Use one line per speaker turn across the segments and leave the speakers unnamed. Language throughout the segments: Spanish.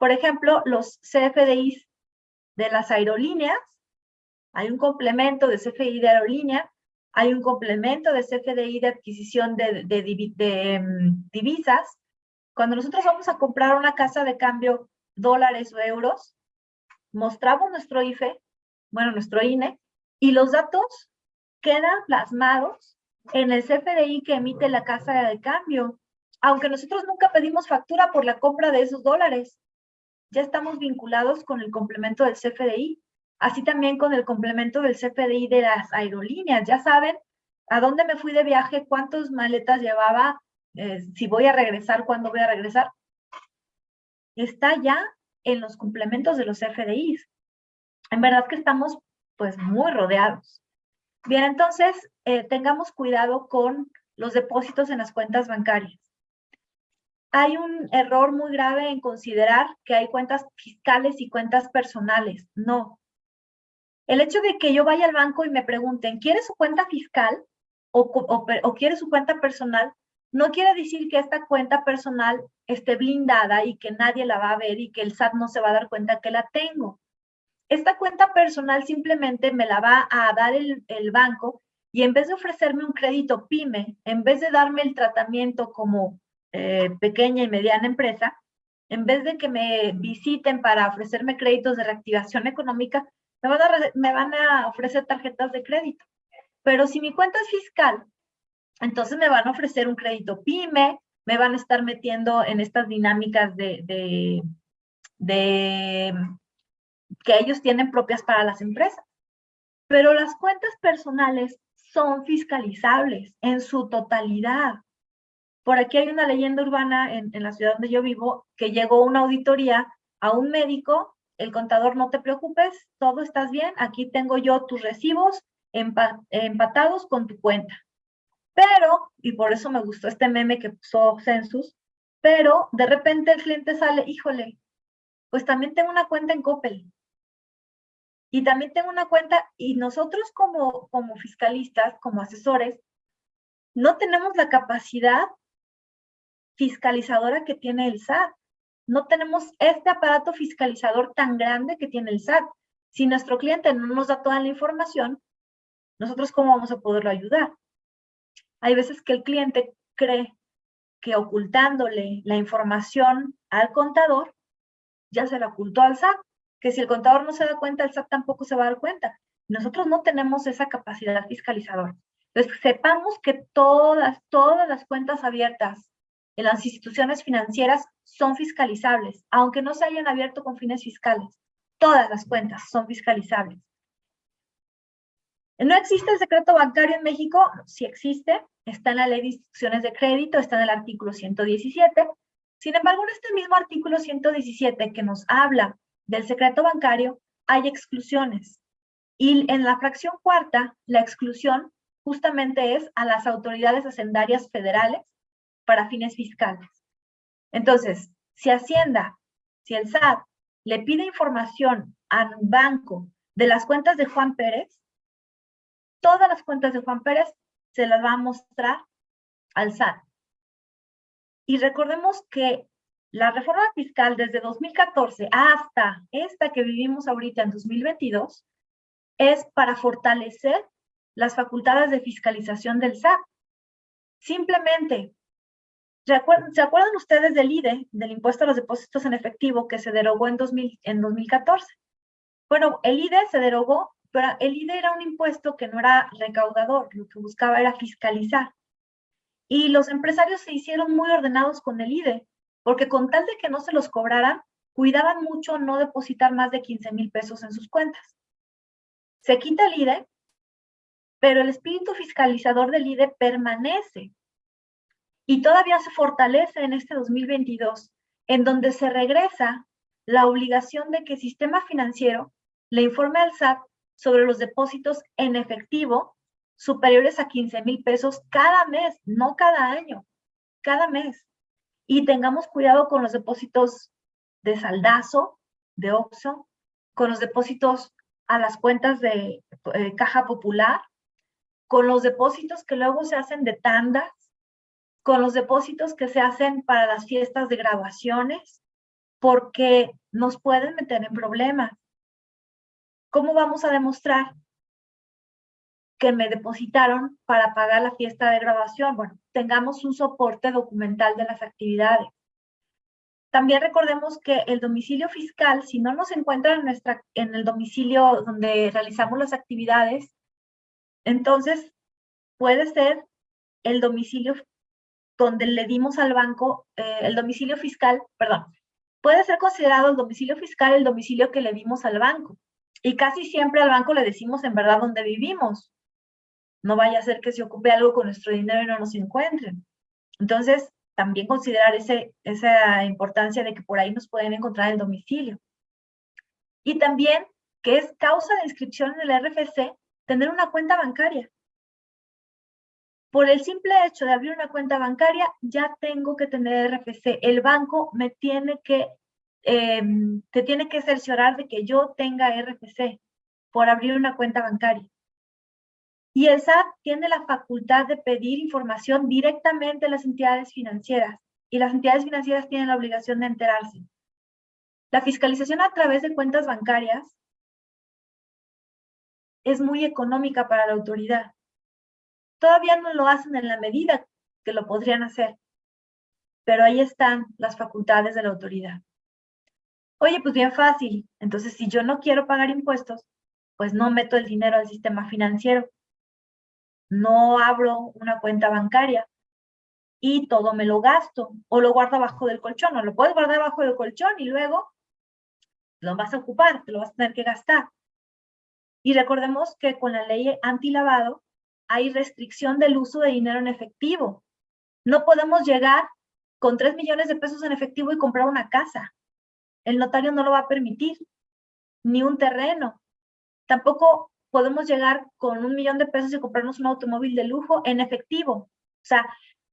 Por ejemplo, los CFDIs de las aerolíneas, hay un complemento de CFDI de aerolínea, hay un complemento de CFDI de adquisición de, mm, divisas. Cuando nosotros vamos a comprar una casa de cambio dólares o euros, mostramos nuestro IFE, bueno, nuestro INE, y los datos quedan plasmados en el CFDI que emite la casa de cambio, aunque nosotros nunca pedimos factura por la compra de esos dólares. Ya estamos vinculados con el complemento del CFDI, así también con el complemento del CFDI de las aerolíneas. Ya saben a dónde me fui de viaje, cuántas maletas llevaba, eh, si voy a regresar, cuándo voy a regresar. Está ya en los complementos de los CFDIs. En verdad que estamos pues muy rodeados. Bien, entonces eh, tengamos cuidado con los depósitos en las cuentas bancarias. Hay un error muy grave en considerar que hay cuentas fiscales y cuentas personales. No. El hecho de que yo vaya al banco y me pregunten, ¿quiere su cuenta fiscal o, o quiere su cuenta personal? No quiere decir que esta cuenta personal esté blindada y que nadie la va a ver y que el SAT no se va a dar cuenta que la tengo. Esta cuenta personal simplemente me la va a dar el, banco y en vez de ofrecerme un crédito PYME, en vez de darme el tratamiento como eh, pequeña y mediana empresa, en vez de que me visiten para ofrecerme créditos de reactivación económica, me van, a, ofrecer tarjetas de crédito. Pero si mi cuenta es fiscal, entonces me van a ofrecer un crédito PYME, me van a estar metiendo en estas dinámicas de que ellos tienen propias para las empresas. Pero las cuentas personales son fiscalizables en su totalidad. Por aquí hay una leyenda urbana en, la ciudad donde yo vivo que llegó una auditoría a un médico, el contador no te preocupes, todo estás bien, aquí tengo yo tus recibos empatados con tu cuenta. Pero, y por eso me gustó este meme que puso Census, pero de repente el cliente sale, híjole, pues también tengo una cuenta en Coppel. Y también tengo una cuenta, y nosotros como, como fiscalistas, como asesores, no tenemos la capacidad fiscalizadora que tiene el SAT. No tenemos este aparato fiscalizador tan grande que tiene el SAT. Si nuestro cliente no nos da toda la información, nosotros cómo vamos a poderlo ayudar. Hay veces que el cliente cree que ocultándole la información al contador, ya se la ocultó al SAT, que si el contador no se da cuenta, el SAT tampoco se va a dar cuenta. Nosotros no tenemos esa capacidad fiscalizadora. Entonces, sepamos que todas, todas las cuentas abiertas las instituciones financieras son fiscalizables, aunque no se hayan abierto con fines fiscales. Todas las cuentas son fiscalizables. ¿No existe el secreto bancario en México? Sí existe, está en la ley de instituciones de crédito, está en el artículo 117. Sin embargo, en este mismo artículo 117 que nos habla del secreto bancario, hay exclusiones. Y en la fracción cuarta, la exclusión justamente es a las autoridades hacendarias federales para fines fiscales. Entonces, si Hacienda, si el SAT le pide información al banco de las cuentas de Juan Pérez, todas las cuentas de Juan Pérez se las va a mostrar al SAT. Y recordemos que la reforma fiscal desde 2014 hasta esta que vivimos ahorita en 2022 es para fortalecer las facultades de fiscalización del SAT. Simplemente, ¿se acuerdan, ustedes del IDE, del impuesto a los depósitos en efectivo que se derogó en, 2000, en 2014? Bueno, el IDE se derogó pero el IDE era un impuesto que no era recaudador, lo que buscaba era fiscalizar. Y los empresarios se hicieron muy ordenados con el IDE, porque con tal de que no se los cobraran, cuidaban mucho no depositar más de 15 mil pesos en sus cuentas. Se quita el IDE, pero el espíritu fiscalizador del IDE permanece y todavía se fortalece en este 2022, en donde se regresa la obligación de que el sistema financiero le informe al SAT sobre los depósitos en efectivo superiores a 15 mil pesos cada mes, no cada año, cada mes. Y tengamos cuidado con los depósitos de saldazo, de OXO, con los depósitos a las cuentas de eh, caja popular, con los depósitos que luego se hacen de tandas, con los depósitos que se hacen para las fiestas de graduaciones, porque nos pueden meter en problemas. ¿Cómo vamos a demostrar que me depositaron para pagar la fiesta de graduación? Bueno, tengamos un soporte documental de las actividades. También recordemos que el domicilio fiscal, si no nos encuentra en, nuestra, en el domicilio donde realizamos las actividades, entonces puede ser el domicilio donde le dimos al banco, eh, el domicilio fiscal, perdón, puede ser considerado el domicilio fiscal el domicilio que le dimos al banco. Y casi siempre al banco le decimos en verdad dónde vivimos. No vaya a ser que se ocupe algo con nuestro dinero y no nos encuentren. Entonces, también considerar ese, esa importancia de que por ahí nos pueden encontrar el domicilio. Y también que es causa de inscripción en el RFC tener una cuenta bancaria. Por el simple hecho de abrir una cuenta bancaria, ya tengo que tener RFC. El banco me tiene que, em, te tiene que cerciorar de que yo tenga RFC por abrir una cuenta bancaria. Y el SAT tiene la facultad de pedir información directamente a las entidades financieras y las entidades financieras tienen la obligación de enterarse. La fiscalización a través de cuentas bancarias es muy económica para la autoridad. Todavía no lo hacen en la medida que lo podrían hacer, pero ahí están las facultades de la autoridad. Oye, pues bien fácil. Entonces, si yo no quiero pagar impuestos, pues no meto el dinero al sistema financiero. No abro una cuenta bancaria y todo me lo gasto o lo guardo abajo del colchón o lo puedes guardar abajo del colchón y luego lo vas a ocupar, te lo vas a tener que gastar. Y recordemos que con la ley antilavado hay restricción del uso de dinero en efectivo. No podemos llegar con 3 millones de pesos en efectivo y comprar una casa. El notario no lo va a permitir, ni un terreno. Tampoco podemos llegar con un millón de pesos y comprarnos un automóvil de lujo en efectivo. O sea,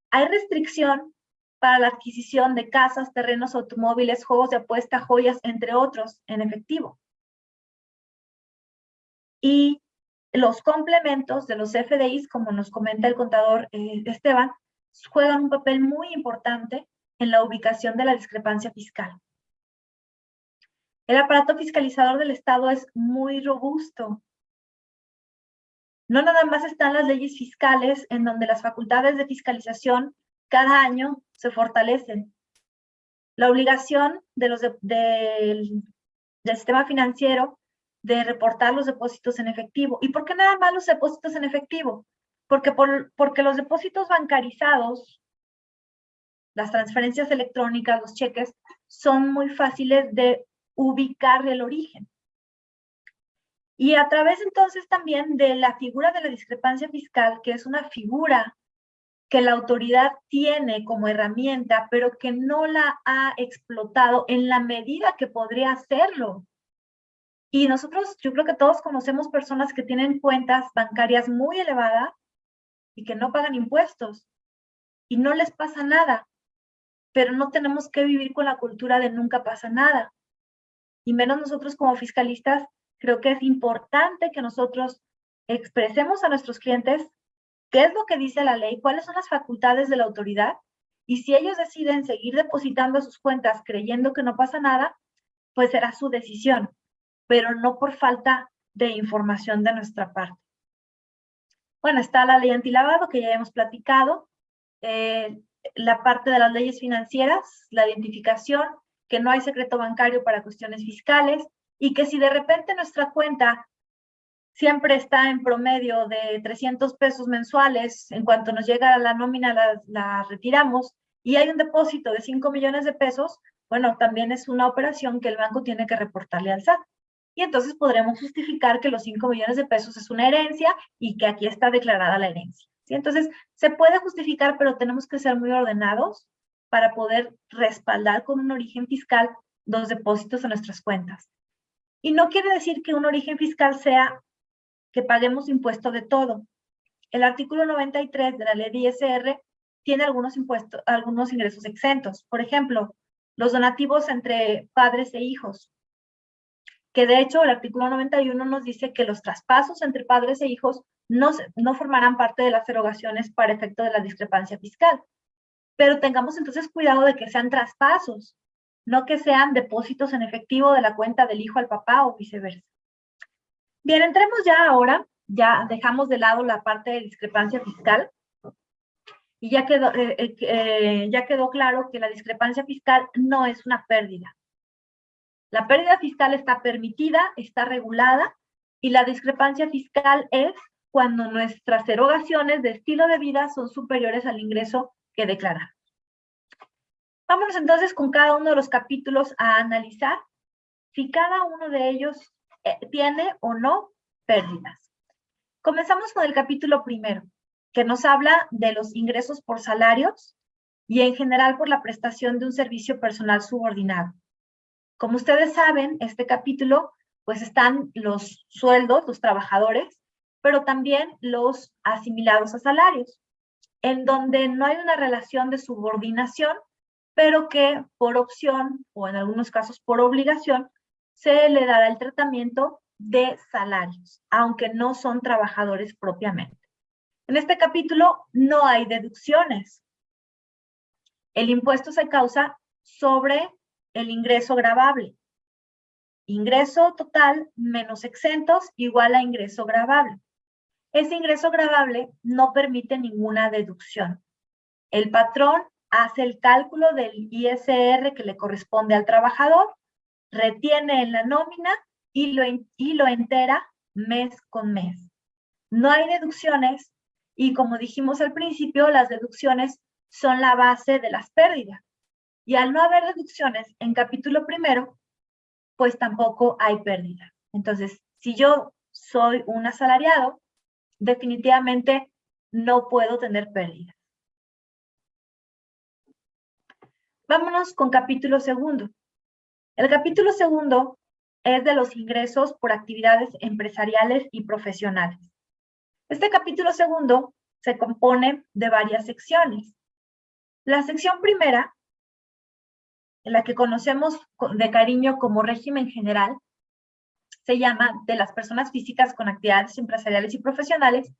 hay restricción para la adquisición de casas, terrenos, automóviles, juegos de apuesta, joyas, entre otros, en efectivo. Y los complementos de los FDIs, como nos comenta el contador eh, Esteban, juegan un papel muy importante en la ubicación de la discrepancia fiscal. El aparato fiscalizador del Estado es muy robusto. No nada más están las leyes fiscales en donde las facultades de fiscalización cada año se fortalecen. La obligación de los del sistema financiero de reportar los depósitos en efectivo. ¿Y por qué nada más los depósitos en efectivo? Porque, por, porque los depósitos bancarizados, las transferencias electrónicas, los cheques, son muy fáciles de ubicar el origen. Y a través entonces también de la figura de la discrepancia fiscal, que es una figura que la autoridad tiene como herramienta, pero que no la ha explotado en la medida que podría hacerlo. Y nosotros, yo creo que todos conocemos personas que tienen cuentas bancarias muy elevadas y que no pagan impuestos y no les pasa nada, pero no tenemos que vivir con la cultura de nunca pasa nada. Y menos nosotros como fiscalistas, creo que es importante que nosotros expresemos a nuestros clientes qué es lo que dice la ley, cuáles son las facultades de la autoridad y si ellos deciden seguir depositando sus cuentas creyendo que no pasa nada, pues será su decisión pero no por falta de información de nuestra parte. Bueno, está la ley antilavado que ya hemos platicado, eh, la parte de las leyes financieras, la identificación, que no hay secreto bancario para cuestiones fiscales y que si de repente nuestra cuenta siempre está en promedio de 300 pesos mensuales, en cuanto nos llega la nómina la, la retiramos y hay un depósito de 5 millones de pesos, bueno, también es una operación que el banco tiene que reportarle al SAT y entonces podremos justificar que los 5 millones de pesos es una herencia y que aquí está declarada la herencia. ¿sí? Entonces, se puede justificar, pero tenemos que ser muy ordenados para poder respaldar con un origen fiscal los depósitos en nuestras cuentas. Y no quiere decir que un origen fiscal sea que paguemos impuesto de todo. El artículo 93 de la ley de ISR tiene algunos impuestos, algunos ingresos exentos. Por ejemplo, los donativos entre padres e hijos que de hecho el artículo 91 nos dice que los traspasos entre padres e hijos no, no formarán parte de las erogaciones para efecto de la discrepancia fiscal. Pero tengamos entonces cuidado de que sean traspasos, no que sean depósitos en efectivo de la cuenta del hijo al papá o viceversa. Bien, entremos ya ahora, ya dejamos de lado la parte de discrepancia fiscal y ya quedó, eh, eh, eh, ya quedó claro que la discrepancia fiscal no es una pérdida. La pérdida fiscal está permitida, está regulada y la discrepancia fiscal es cuando nuestras erogaciones de estilo de vida son superiores al ingreso que declaramos. Vámonos entonces con cada uno de los capítulos a analizar si cada uno de ellos tiene o no pérdidas. Comenzamos con el capítulo primero, que nos habla de los ingresos por salarios y en general por la prestación de un servicio personal subordinado. Como ustedes saben, este capítulo, pues están los sueldos, los trabajadores, pero también los asimilados a salarios, en donde no hay una relación de subordinación, pero que por opción o en algunos casos por obligación se le dará el tratamiento de salarios, aunque no son trabajadores propiamente. En este capítulo no hay deducciones. El impuesto se causa sobre el ingreso gravable. Ingreso total menos exentos igual a ingreso gravable. Ese ingreso gravable no permite ninguna deducción. El patrón hace el cálculo del ISR que le corresponde al trabajador, retiene en la nómina y lo, y lo entera mes con mes. No hay deducciones y como dijimos al principio, las deducciones son la base de las pérdidas. Y al no haber deducciones en capítulo primero, pues tampoco hay pérdida. Entonces, si yo soy un asalariado, definitivamente no puedo tener pérdida. Vámonos con capítulo segundo. El capítulo segundo es de los ingresos por actividades empresariales y profesionales. Este capítulo segundo se compone de varias secciones. La sección primera, la que conocemos de cariño como régimen general, se llama de las personas físicas con actividades empresariales y profesionales,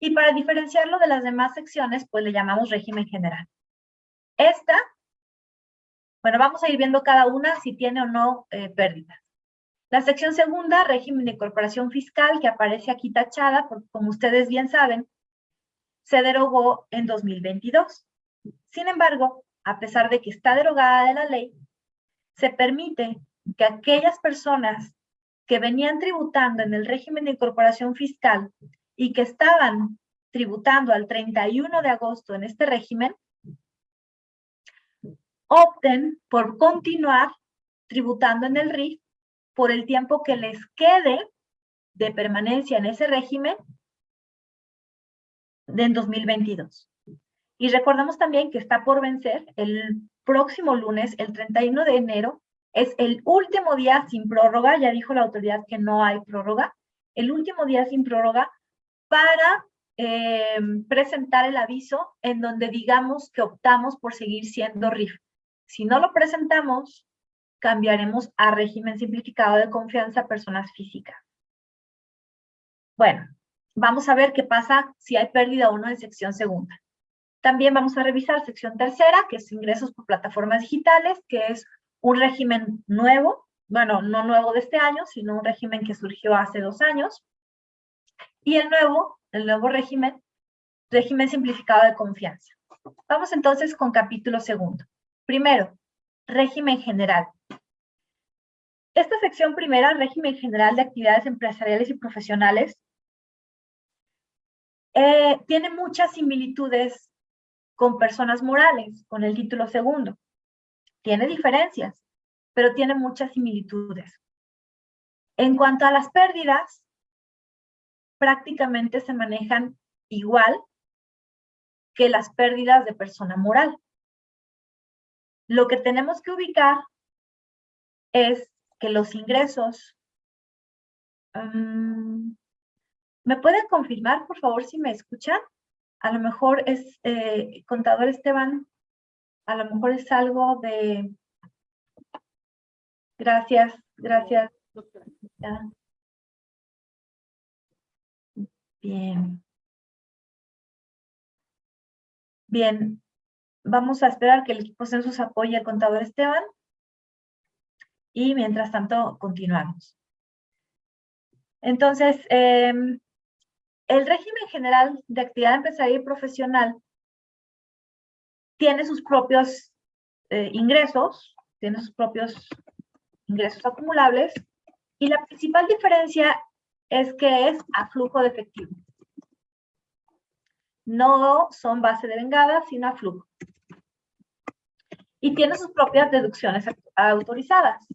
y para diferenciarlo de las demás secciones, pues le llamamos régimen general. Esta, bueno, vamos a ir viendo cada una si tiene o no eh, pérdidas. La sección segunda, régimen de incorporación fiscal, que aparece aquí tachada, como ustedes bien saben, se derogó en 2022. Sin embargo, a pesar de que está derogada de la ley, se permite que aquellas personas que venían tributando en el régimen de incorporación fiscal y que estaban tributando al 31 de agosto en este régimen, opten por continuar tributando en el RIF por el tiempo que les quede de permanencia en ese régimen en 2022. Y recordamos también que está por vencer el próximo lunes, el 31 de enero, es el último día sin prórroga, ya dijo la autoridad que no hay prórroga, el último día sin prórroga para eh, presentar el aviso en donde digamos que optamos por seguir siendo RIF. Si no lo presentamos, cambiaremos a régimen simplificado de confianza a personas físicas. Bueno, vamos a ver qué pasa si hay pérdida o no en sección segunda. También vamos a revisar sección tercera, que es ingresos por plataformas digitales, que es un régimen nuevo, bueno, no nuevo de este año, sino un régimen que surgió hace dos años. Y el nuevo, el nuevo régimen, régimen simplificado de confianza. Vamos entonces con capítulo segundo. Primero, régimen general. Esta sección primera, régimen general de actividades empresariales y profesionales, eh, tiene muchas similitudes con personas morales, con el título segundo. Tiene diferencias, pero tiene muchas similitudes. En cuanto a las pérdidas, prácticamente se manejan igual que las pérdidas de persona moral. Lo que tenemos que ubicar es que los ingresos... Mm, ¿Me pueden confirmar, por favor, si me escuchan? A lo mejor es, eh, contador Esteban, a lo mejor es algo de... Gracias, gracias. Bien. Bien, vamos a esperar que el equipo census apoye al contador Esteban. y mientras tanto continuamos. Entonces, em, el régimen general de actividad empresarial y profesional tiene sus propios eh, ingresos, tiene sus propios ingresos acumulables, y la principal diferencia es que es a flujo de efectivo. No son base de vengada, sino a flujo. Y tiene sus propias deducciones autorizadas.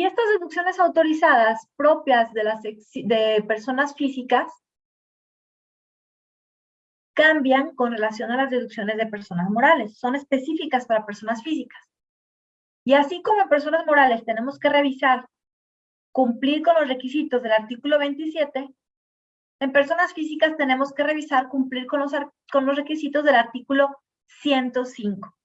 Y estas deducciones autorizadas propias de, las de personas físicas cambian con relación a las deducciones de personas morales. Son específicas para personas físicas. Y así como en personas morales tenemos que revisar, cumplir con los requisitos del artículo 27, en personas físicas tenemos que revisar, cumplir con los, con los requisitos del artículo 105.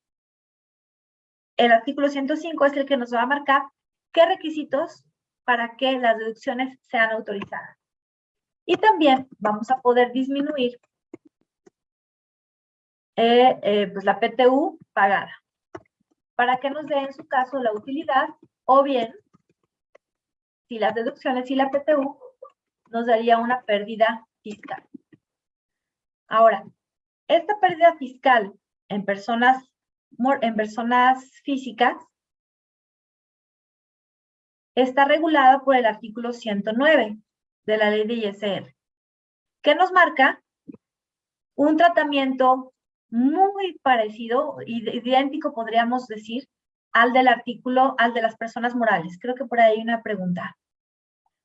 El artículo 105 es el que nos va a marcar qué requisitos para que las deducciones sean autorizadas. Y también vamos a poder disminuir eh, eh, pues la PTU pagada, para que nos dé en su caso la utilidad, o bien, si las deducciones y la PTU, nos daría una pérdida fiscal. Ahora, esta pérdida fiscal en personas, en personas físicas está regulada por el artículo 109 de la ley de ISR, que nos marca un tratamiento muy parecido, idéntico podríamos decir, al del artículo, al de las personas morales. Creo que por ahí hay una pregunta.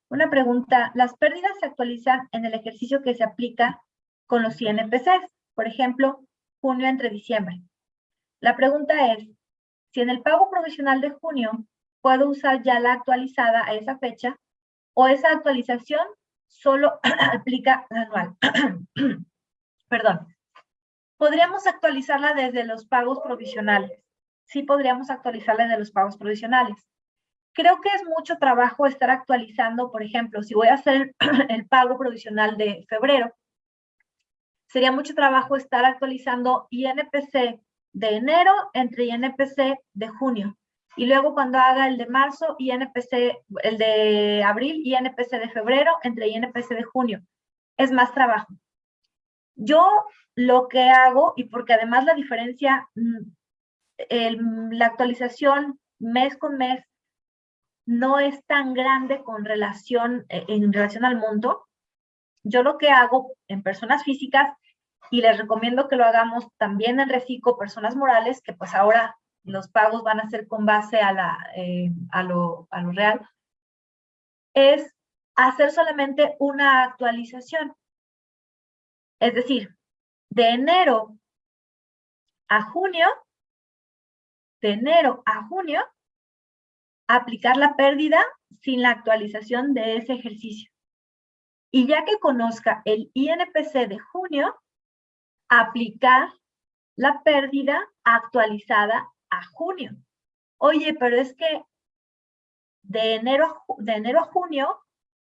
Una pregunta, las pérdidas se actualizan en el ejercicio que se aplica con los INPCs, por ejemplo, junio entre diciembre. La pregunta es, si en el pago provisional de junio puedo usar ya la actualizada a esa fecha o esa actualización solo aplica anual. Perdón. Podríamos actualizarla desde los pagos provisionales. Sí podríamos actualizarla desde los pagos provisionales. Creo que es mucho trabajo estar actualizando, por ejemplo, si voy a hacer el pago provisional de febrero, sería mucho trabajo estar actualizando INPC de enero entre INPC de junio. Y luego cuando haga el de marzo, INPC, el de abril, INPC de febrero, entre INPC de junio. Es más trabajo. Yo lo que hago, y porque además la diferencia, mm, la actualización mes con mes no es tan grande con relación, e, en relación al monto, yo lo que hago en personas físicas, y les recomiendo que lo hagamos también en reciclo personas morales, que pues ahora los pagos van a ser con base a, la, eh, a, lo, a lo real, es hacer solamente una actualización. Es decir, de enero a junio, de enero a junio, aplicar la pérdida sin la actualización de ese ejercicio. Y ya que conozca el INPC de junio, aplicar la pérdida actualizada a junio. Oye, pero es que de enero de enero a junio,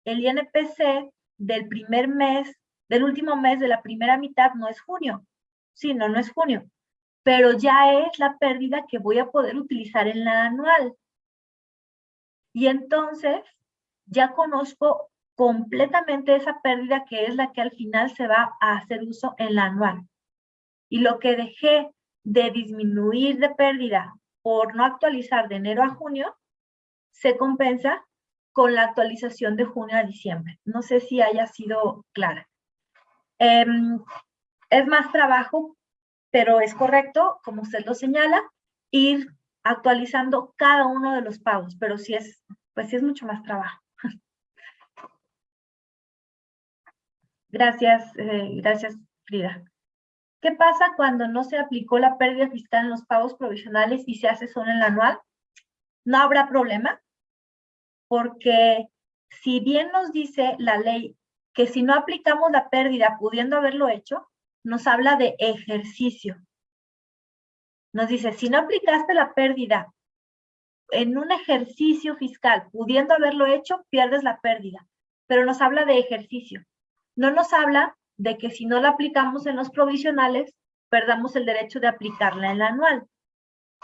el INPC del primer mes, del último mes de la primera mitad no es junio. Sí, no, no es junio. Pero ya es la pérdida que voy a poder utilizar en la anual. Y entonces ya conozco completamente esa pérdida que es la que al final se va a hacer uso en la anual. Y lo que dejé de disminuir de pérdida por no actualizar de enero a junio, se compensa con la actualización de junio a diciembre. No sé si haya sido clara. Em, es más trabajo, pero es correcto, como usted lo señala, ir actualizando cada uno de los pagos, pero sí es, pues sí es mucho más trabajo. Gracias, eh, gracias Frida. ¿Qué pasa cuando no se aplicó la pérdida fiscal en los pagos provisionales y se hace solo en el anual? No habrá problema, porque si bien nos dice la ley que si no aplicamos la pérdida pudiendo haberlo hecho, nos habla de ejercicio. Nos dice, si no aplicaste la pérdida en un ejercicio fiscal pudiendo haberlo hecho, pierdes la pérdida. Pero nos habla de ejercicio. No nos habla de que si no la aplicamos en los provisionales, perdamos el derecho de aplicarla en la anual.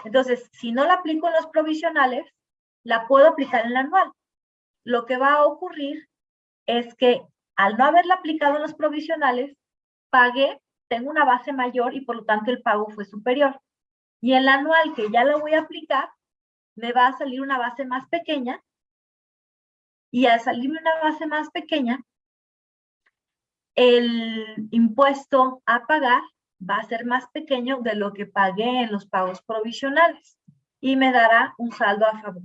Entonces, si no la aplico en los provisionales, la puedo aplicar en la anual. Lo que va a ocurrir es que al no haberla aplicado en los provisionales, pagué, tengo una base mayor y por lo tanto el pago fue superior. Y en la anual que ya la voy a aplicar, me va a salir una base más pequeña y al salirme una base más pequeña, el impuesto a pagar va a ser más pequeño de lo que pagué en los pagos provisionales y me dará un saldo a favor.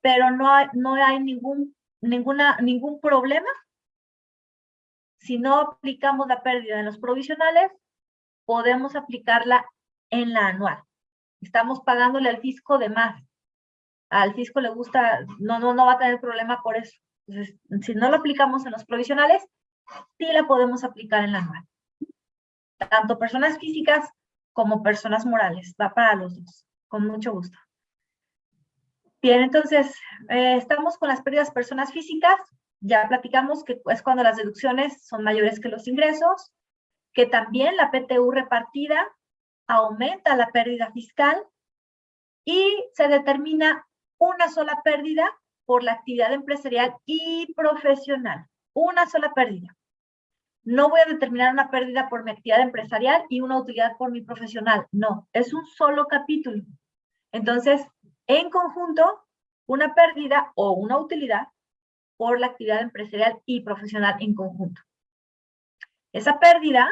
Pero no hay, no hay ningún, ninguna, ningún problema si no aplicamos la pérdida en los provisionales, podemos aplicarla en la anual. Estamos pagándole al fisco de más. Al fisco le gusta, no, no, no va a tener problema por eso. Entonces, si no lo aplicamos en los provisionales, sí la podemos aplicar en la anual tanto personas físicas como personas morales. Va para los dos, con mucho gusto. Bien, entonces, eh, estamos con las pérdidas personas físicas. Ya platicamos que es cuando las deducciones son mayores que los ingresos, que también la PTU repartida aumenta la pérdida fiscal y se determina una sola pérdida por la actividad empresarial y profesional. Una sola pérdida no voy a determinar una pérdida por mi actividad empresarial y una utilidad por mi profesional. No, es un solo capítulo. Entonces, en conjunto, una pérdida o una utilidad por la actividad empresarial y profesional en conjunto. Esa pérdida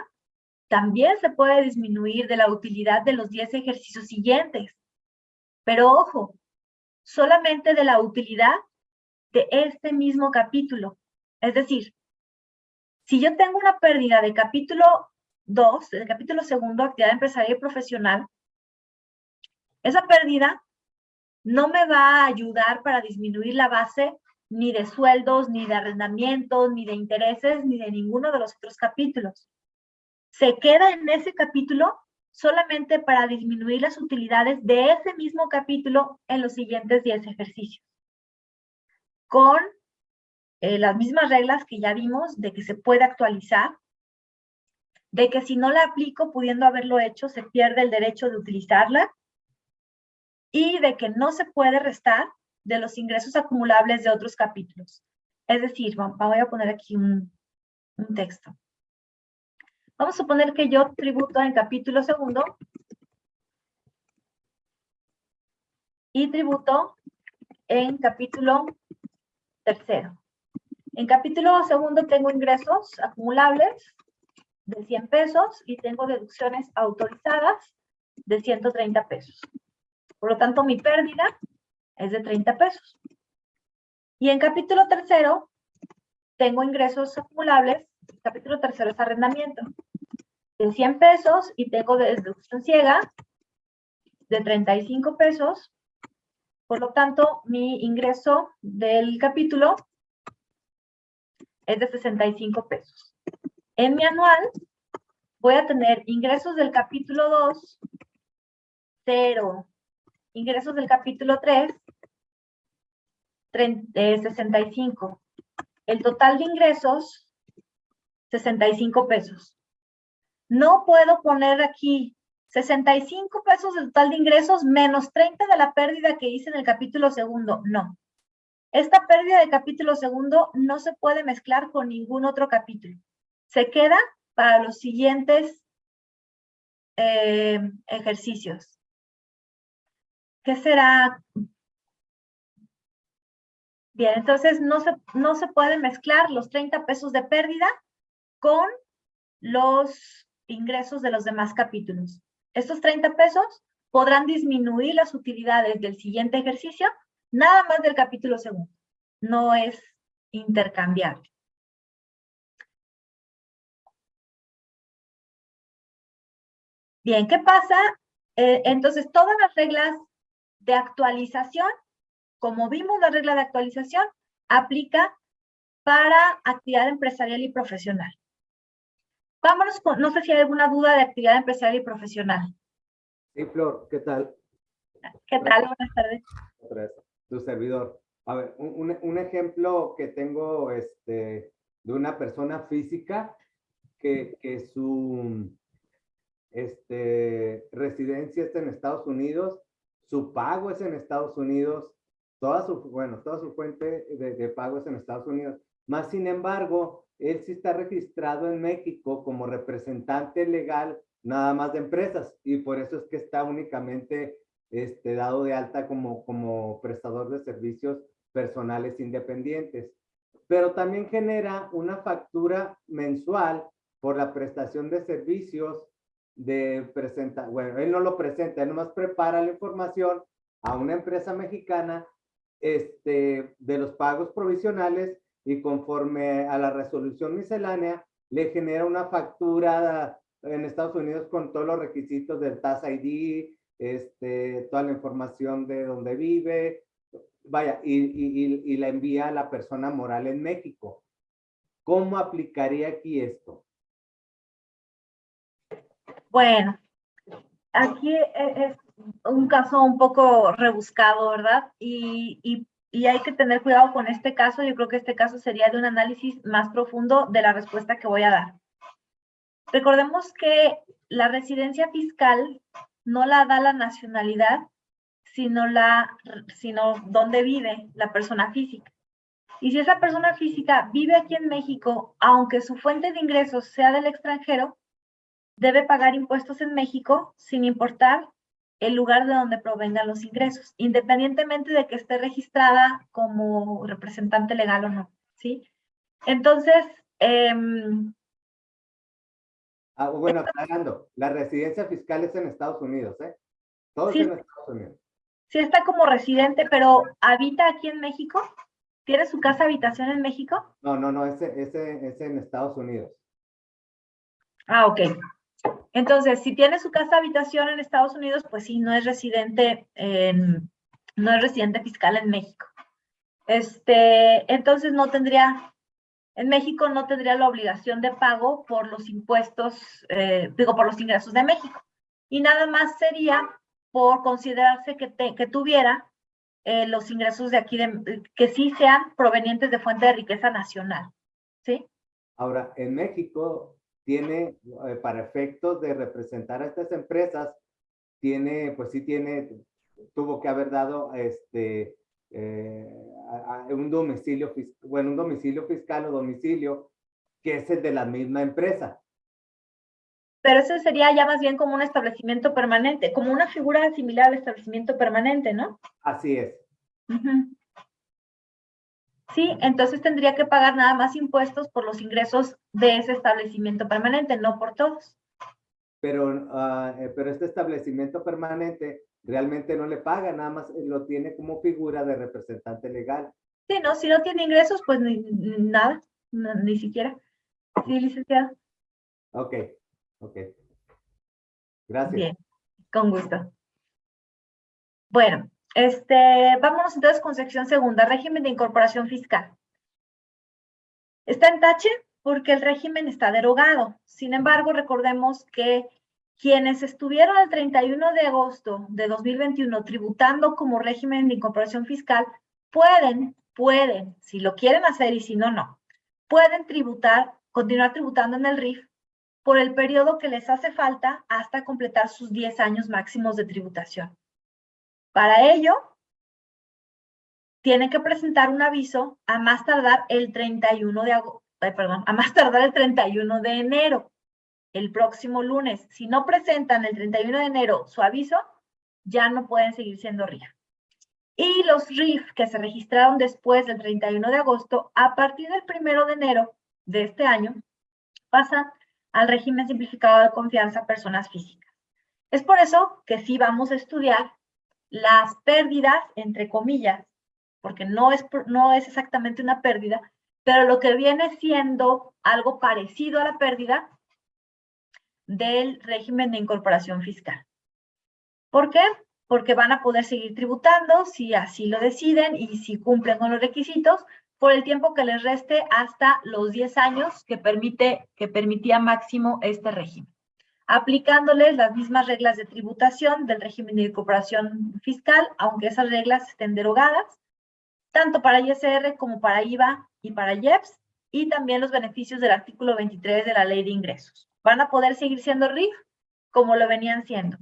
también se puede disminuir de la utilidad de los 10 ejercicios siguientes. Pero ojo, solamente de la utilidad de este mismo capítulo. Es decir, si yo tengo una pérdida de capítulo 2, del capítulo segundo, actividad empresarial y profesional, esa pérdida no me va a ayudar para disminuir la base ni de sueldos, ni de arrendamientos, ni de intereses, ni de ninguno de los otros capítulos. Se queda en ese capítulo solamente para disminuir las utilidades de ese mismo capítulo en los siguientes 10 ejercicios. Con eh, las mismas reglas que ya vimos de que se puede actualizar, de que si no la aplico pudiendo haberlo hecho, se pierde el derecho de utilizarla y de que no se puede restar de los ingresos acumulables de otros capítulos. Es decir, voy a poner aquí un, un texto. Vamos a suponer que yo tributo en capítulo segundo y tributo en capítulo tercero. En capítulo segundo tengo ingresos acumulables de 100 pesos y tengo deducciones autorizadas de 130 pesos. Por lo tanto, mi pérdida es de 30 pesos. Y en capítulo tercero tengo ingresos acumulables, capítulo tercero es arrendamiento, de 100 pesos y tengo deducción ciega de 35 pesos. Por lo tanto, mi ingreso del capítulo es de 65 pesos. En mi anual voy a tener ingresos del capítulo 2, 0. Ingresos del capítulo 3, 65. El total de ingresos, 65 pesos. No puedo poner aquí 65 pesos del total de ingresos menos 30 de la pérdida que hice en el capítulo segundo. No. Esta pérdida de capítulo segundo no se puede mezclar con ningún otro capítulo. Se queda para los siguientes eh, ejercicios. ¿Qué será? Bien, entonces no se, no se puede mezclar los 30 pesos de pérdida con los ingresos de los demás capítulos. Estos 30 pesos podrán disminuir las utilidades del siguiente ejercicio Nada más del capítulo segundo. No es intercambiable. Bien, ¿qué pasa? Eh, entonces, todas las reglas de actualización, como vimos la regla de actualización, aplica para actividad empresarial y profesional. Vámonos con, no sé si hay alguna duda de actividad empresarial y profesional.
Sí, Flor, ¿qué tal?
¿Qué tal? Buenas tardes
tu servidor. A ver, un, un, ejemplo que tengo este, de una persona física que, que su, este, residencia está en Estados Unidos, su pago es en Estados Unidos, toda su, bueno, toda su fuente de, de pago es en Estados Unidos. Más sin embargo, él sí está registrado en México como representante legal nada más de empresas y por eso es que está únicamente este, dado de alta como, como prestador de servicios personales independientes. Pero también genera una factura mensual por la prestación de servicios de presenta, bueno, él no lo presenta, él nomás prepara la información a una empresa mexicana este, de los pagos provisionales y conforme a la resolución miscelánea le genera una factura en Estados Unidos con todos los requisitos del TAS ID, este, toda la información de dónde vive, vaya, y, y, y la envía a la persona moral en México. ¿Cómo aplicaría aquí esto?
Bueno, aquí e, es un caso un poco rebuscado, ¿verdad? Y, y, y, hay que tener cuidado con este caso. Yo creo que este caso sería de un análisis más profundo de la respuesta que voy a dar. Recordemos que la residencia fiscal no la da la nacionalidad, sino, la, sino dónde vive la persona física. Y si esa persona física vive aquí en México, aunque su fuente de ingresos sea del extranjero, debe pagar impuestos en México sin importar el lugar de donde provengan los ingresos, independientemente de que esté registrada como representante legal o no, ¿sí? Entonces, eh,
ah, bueno, aclarando, la residencia fiscal es en Estados Unidos, ¿eh? Todo
sí,
en Estados Unidos.
Sí está como residente, pero ¿habita aquí en México? ¿Tiene su casa habitación en México?
No, no, no, ese, ese, ese en Estados Unidos.
Ah, ok. Entonces, si tiene su casa habitación en Estados Unidos, pues sí, no es residente, en, no es residente fiscal en México. Este, entonces no tendría, en México no tendría la obligación de pago por los impuestos, eh, digo, por los ingresos de México. Y nada más sería por considerarse que, que tuviera eh, los ingresos de aquí, que sí sean provenientes de fuente de riqueza nacional. ¿Sí?
Ahora, en México, tiene, eh, para efectos de representar a estas empresas, tiene, pues sí tiene, tuvo que haber dado este, eh, a, a un domicilio, bueno, un domicilio fiscal o domicilio que es el de la misma empresa.
Pero ese sería ya más bien como un establecimiento permanente, como una figura similar al establecimiento permanente, ¿no?
Así es.
Uh -huh. Sí, entonces tendría que pagar nada más impuestos por los ingresos de ese establecimiento permanente, no por todos.
Pero, uh, pero este establecimiento permanente realmente no le paga, nada más lo tiene como figura de representante legal.
Sí, no, si no tiene ingresos, pues ni, nada, no, ni siquiera. Sí, licenciado.
Ok, ok. Gracias.
Bien, con gusto. Bueno, este, vámonos entonces con sección segunda, régimen de incorporación fiscal. Está en tache porque el régimen está derogado. Sin embargo, recordemos que quienes estuvieron el 31 de agosto de 2021 tributando como régimen de incorporación fiscal pueden, pueden, si lo quieren hacer y si no, no, pueden tributar, continuar tributando en el RIF por el periodo que les hace falta hasta completar sus 10 años máximos de tributación. Para ello, tienen que presentar un aviso a más tardar el 31 de agosto, perdón, a más tardar el 31 de enero, el próximo lunes. Si no presentan el 31 de enero su aviso, ya no pueden seguir siendo RIF. Y los RIF que se registraron después del 31 de agosto, a partir del 1 de enero de este año, pasan al régimen simplificado de confianza personas físicas. Es por eso que sí vamos a estudiar las pérdidas, entre comillas, porque no es, no es exactamente una pérdida, pero lo que viene siendo algo parecido a la pérdida del régimen de incorporación fiscal. ¿Por qué? Porque van a poder seguir tributando si así lo deciden y si cumplen con los requisitos por el tiempo que les reste hasta los 10 años que, permite, que permitía máximo este régimen aplicándoles las mismas reglas de tributación del régimen de incorporación fiscal, aunque esas reglas estén derogadas, tanto para ISR como para IVA y para IEPS, y también los beneficios del artículo 23 de la Ley de Ingresos. Van a poder seguir siendo RIF, como lo venían siendo.